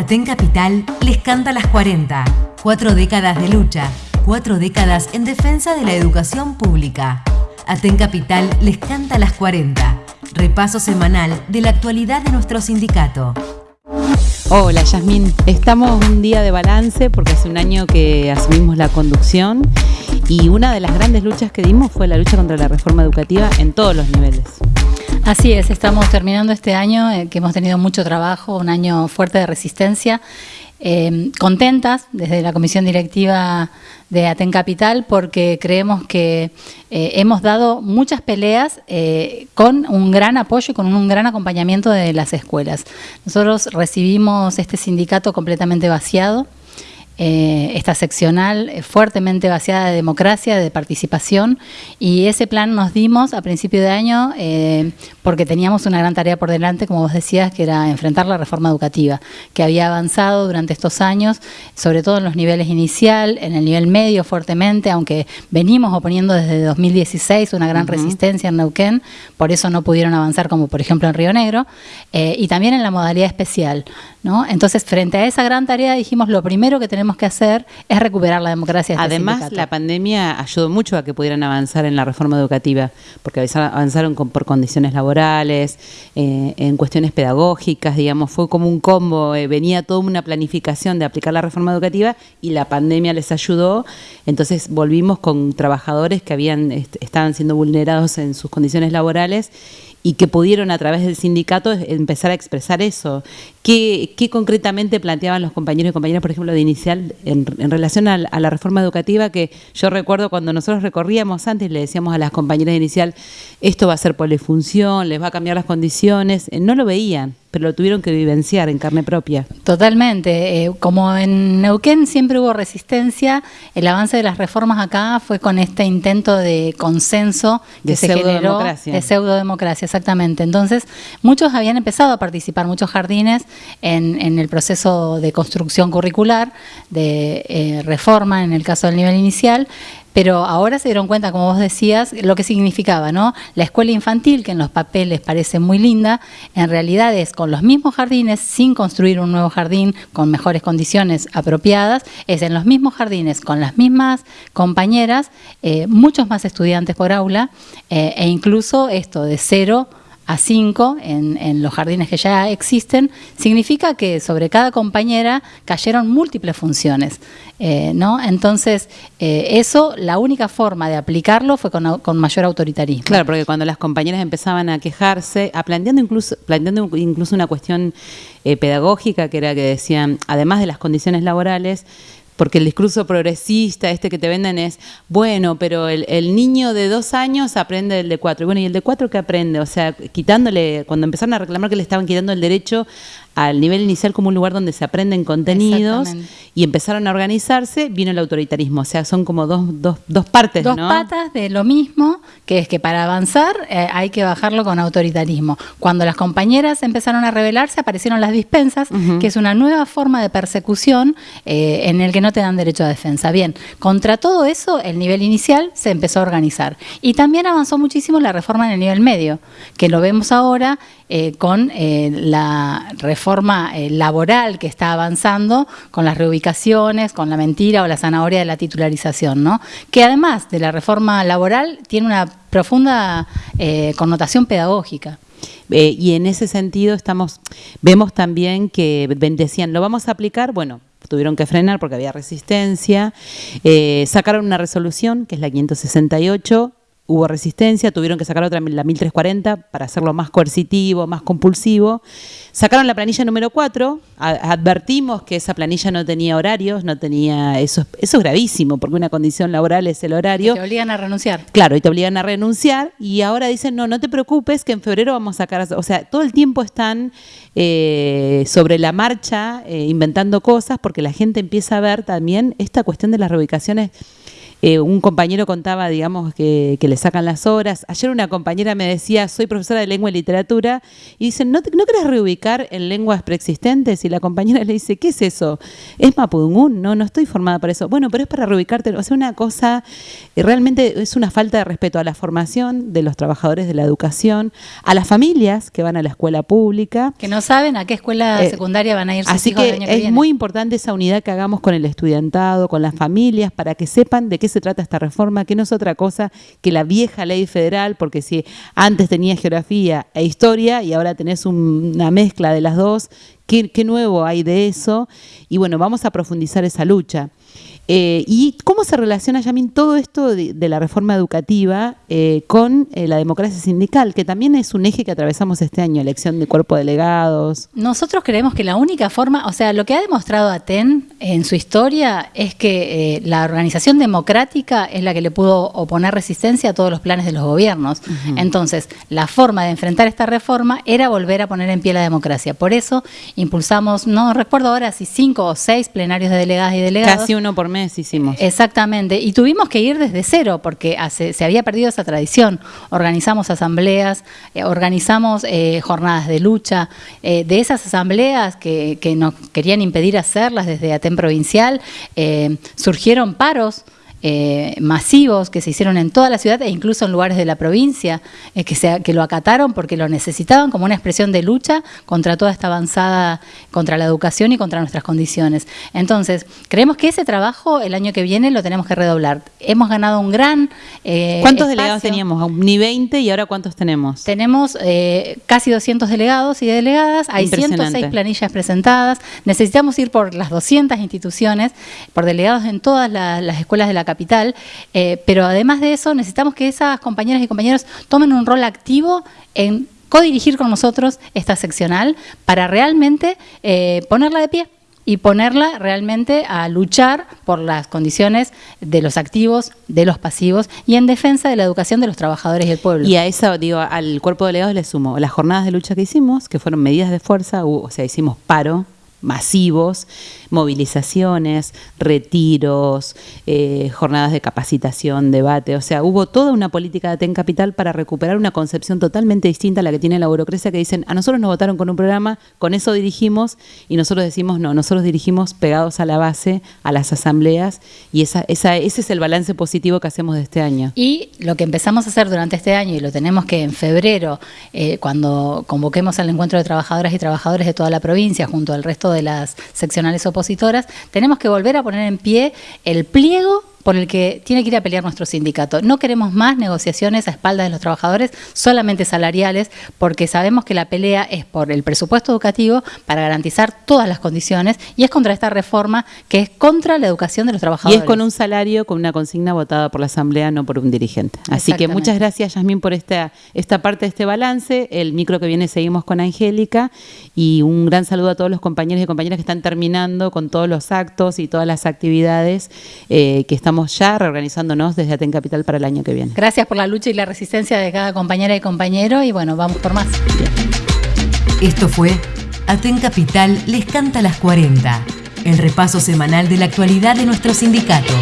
Aten Capital les canta las 40. Cuatro décadas de lucha, cuatro décadas en defensa de la educación pública. Aten Capital les canta las 40. Repaso semanal de la actualidad de nuestro sindicato. Hola Yasmín, estamos un día de balance porque hace un año que asumimos la conducción y una de las grandes luchas que dimos fue la lucha contra la reforma educativa en todos los niveles. Así es, estamos terminando este año eh, que hemos tenido mucho trabajo, un año fuerte de resistencia, eh, contentas desde la comisión directiva de Aten Capital porque creemos que eh, hemos dado muchas peleas con un gran apoyo y con un gran acompañamiento de las escuelas. Nosotros recibimos este sindicato completamente vaciado, eh, esta seccional eh, fuertemente vaciada de democracia, de participación, y ese plan nos dimos a principio de año eh, porque teníamos una gran tarea por delante, como vos decías, que era enfrentar la reforma educativa, que había avanzado durante estos años, sobre todo en los niveles inicial, en el nivel medio fuertemente, aunque venimos oponiendo desde 2016 una gran resistencia en Neuquén, por eso no pudieron avanzar como por ejemplo en Río Negro, y también en la modalidad especial. ¿No? Entonces, frente a esa gran tarea dijimos, lo primero que tenemos que hacer es recuperar la democracia. De este Además, la pandemia ayudó mucho a que pudieran avanzar en la reforma educativa, porque avanzaron por condiciones laborales, eh, en cuestiones pedagógicas, digamos, fue como un combo, eh, venía toda una planificación de aplicar la reforma educativa y la pandemia les ayudó, entonces volvimos con trabajadores que habían estaban siendo vulnerados en sus condiciones laborales y que pudieron a través del sindicato empezar a expresar eso. ¿Qué, qué concretamente planteaban los compañeros y compañeras, por ejemplo, de inicial en, relación a, la reforma educativa? Que yo recuerdo cuando nosotros recorríamos antes, le decíamos a las compañeras de inicial, esto va a ser polifunción, les va a cambiar las condiciones, eh, no lo veían pero lo tuvieron que vivenciar en carne propia. Totalmente. Eh, como en Neuquén siempre hubo resistencia, el avance de las reformas acá fue con este intento de consenso que se generó de pseudodemocracia, exactamente. Entonces, muchos habían empezado a participar, muchos jardines, en, el proceso de construcción curricular, de eh, reforma en el caso del nivel inicial, pero ahora se dieron cuenta, como vos decías, lo que significaba, ¿no? La escuela infantil, que en los papeles parece muy linda, en realidad es con los mismos jardines, sin construir un nuevo jardín con mejores condiciones apropiadas, es en los mismos jardines, con las mismas compañeras, eh, muchos más estudiantes por aula, eh, e incluso esto de cero a 5 en, los jardines que ya existen, significa que sobre cada compañera cayeron múltiples funciones. Eh, ¿no? Entonces, eh, eso, la única forma de aplicarlo fue con, mayor autoritarismo. Claro, porque cuando las compañeras empezaban a quejarse, planteando incluso, planteando incluso una cuestión eh, pedagógica, que era que decían, además de las condiciones laborales, porque el discurso progresista, este que te venden es, bueno, pero el, niño de dos años aprende del de cuatro. Y bueno, ¿y el de cuatro qué aprende? O sea, quitándole, cuando empezaron a reclamar que le estaban quitando el derecho al nivel inicial como un lugar donde se aprenden contenidos y empezaron a organizarse, vino el autoritarismo. O sea, son como dos, dos, dos partes, Dos patas de lo mismo, que es que para avanzar eh, hay que bajarlo con autoritarismo. Cuando las compañeras empezaron a rebelarse, aparecieron las dispensas, que es una nueva forma de persecución eh, en el que no te dan derecho a defensa. Bien, contra todo eso, el nivel inicial se empezó a organizar. Y también avanzó muchísimo la reforma en el nivel medio, que lo vemos ahora eh, con la reforma forma eh, laboral que está avanzando con las reubicaciones, con la mentira o la zanahoria de la titularización, ¿no? que además de la reforma laboral tiene una profunda eh, connotación pedagógica. Eh, y en ese sentido estamos, vemos también que decían, lo vamos a aplicar, bueno, tuvieron que frenar porque había resistencia, sacaron una resolución, que es la 568, hubo resistencia, tuvieron que sacar otra, la 1340, para hacerlo más coercitivo, más compulsivo. Sacaron la planilla número 4, advertimos que esa planilla no tenía horarios, no tenía, eso, eso es gravísimo, porque una condición laboral es el horario. Y te obligan a renunciar. Claro, y te obligan a renunciar, y ahora dicen, no, no te preocupes, que en febrero vamos a sacar, o sea, todo el tiempo están eh, sobre la marcha, eh, inventando cosas, porque la gente empieza a ver también esta cuestión de las reubicaciones Eh, un compañero contaba, digamos, que, le sacan las horas. Ayer una compañera me decía, soy profesora de lengua y literatura, y dicen, ¿no, ¿no querés reubicar en lenguas preexistentes? Y la compañera le dice, ¿qué es eso? Es Mapudungún, no, no estoy formada para eso. Bueno, pero es para reubicarte. O sea, una cosa, eh, realmente es una falta de respeto a la formación de los trabajadores de la educación, a las familias que van a la escuela pública. Que no saben a qué escuela eh, secundaria van a ir sus Así que, es muy importante esa unidad que hagamos con el estudiantado, con las familias, para que sepan de qué se trata esta reforma, que no es otra cosa que la vieja ley federal, porque si antes tenías geografía e historia y ahora tenés una mezcla de las dos, ¿qué, qué nuevo hay de eso? Y bueno, vamos a profundizar esa lucha. Eh, ¿Y cómo se relaciona, Yamin, todo esto de, la reforma educativa eh, con eh, la democracia sindical, que también es un eje que atravesamos este año, elección de cuerpo de delegados? Nosotros creemos que la única forma, o sea, lo que ha demostrado Aten en su historia es que la organización democrática es la que le pudo oponer resistencia a todos los planes de los gobiernos. Entonces, la forma de enfrentar esta reforma era volver a poner en pie la democracia. Por eso impulsamos, no recuerdo ahora si cinco o seis plenarios de delegadas y delegados. Casi uno por mes hicimos. Exactamente, y tuvimos que ir desde cero porque se había perdido esa tradición. Organizamos asambleas, eh, organizamos eh, jornadas de lucha. Eh, de esas asambleas que, que, nos querían impedir hacerlas desde Aten Provincial, surgieron paros. Eh, masivos que se hicieron en toda la ciudad e incluso en lugares de la provincia, eh, que, se, que lo acataron porque lo necesitaban como una expresión de lucha contra toda esta avanzada, contra la educación y contra nuestras condiciones. Entonces, creemos que ese trabajo el año que viene lo tenemos que redoblar. Hemos ganado un gran... Eh, ¿Cuántos delegados teníamos? Ni 20 y ahora cuántos tenemos? Tenemos casi 200 delegados y delegadas, hay 106 planillas presentadas, necesitamos ir por las 200 instituciones, por delegados en todas las escuelas de la capital, eh, pero además de eso necesitamos que esas compañeras y compañeros tomen un rol activo en codirigir con nosotros esta seccional para realmente eh, ponerla de pie y ponerla realmente a luchar por las condiciones de los activos, de los pasivos y en defensa de la educación de los trabajadores y el pueblo. Y a eso, digo, al cuerpo de delegados le sumo las jornadas de lucha que hicimos, que fueron medidas de fuerza, o sea, hicimos paro masivos, movilizaciones, retiros, eh, jornadas de capacitación, debate. O sea, hubo toda una política de Aten Capital para recuperar una concepción totalmente distinta a la que tiene la burocracia, que dicen, a nosotros nos votaron con un programa, con eso dirigimos, y nosotros decimos, no, nosotros dirigimos pegados a la base, a las asambleas, y esa, esa, ese es el balance positivo que hacemos de este año. Y lo que empezamos a hacer durante este año, y lo tenemos que en febrero, eh, cuando convoquemos al encuentro de trabajadoras y trabajadores de toda la provincia, junto al resto de las seccionales opositoras, tenemos que volver a poner en pie el pliego por el que tiene que ir a pelear nuestro sindicato. No queremos más negociaciones a espaldas de los trabajadores, solamente salariales, porque sabemos que la pelea es por el presupuesto educativo para garantizar todas las condiciones y es contra esta reforma que es contra la educación de los trabajadores. Y es con un salario, con una consigna votada por la Asamblea, no por un dirigente. Así que muchas gracias, Yasmín, por esta, esta parte de este balance. El micro que viene seguimos con Angélica y un gran saludo a todos los compañeros y compañeras que están terminando con todos los actos y todas las actividades eh, que están estamos ya reorganizándonos desde Aten Capital para el año que viene. Gracias por la lucha y la resistencia de cada compañera y compañero y bueno, vamos por más. Esto fue Aten Capital les canta las 40, el repaso semanal de la actualidad de nuestro sindicato.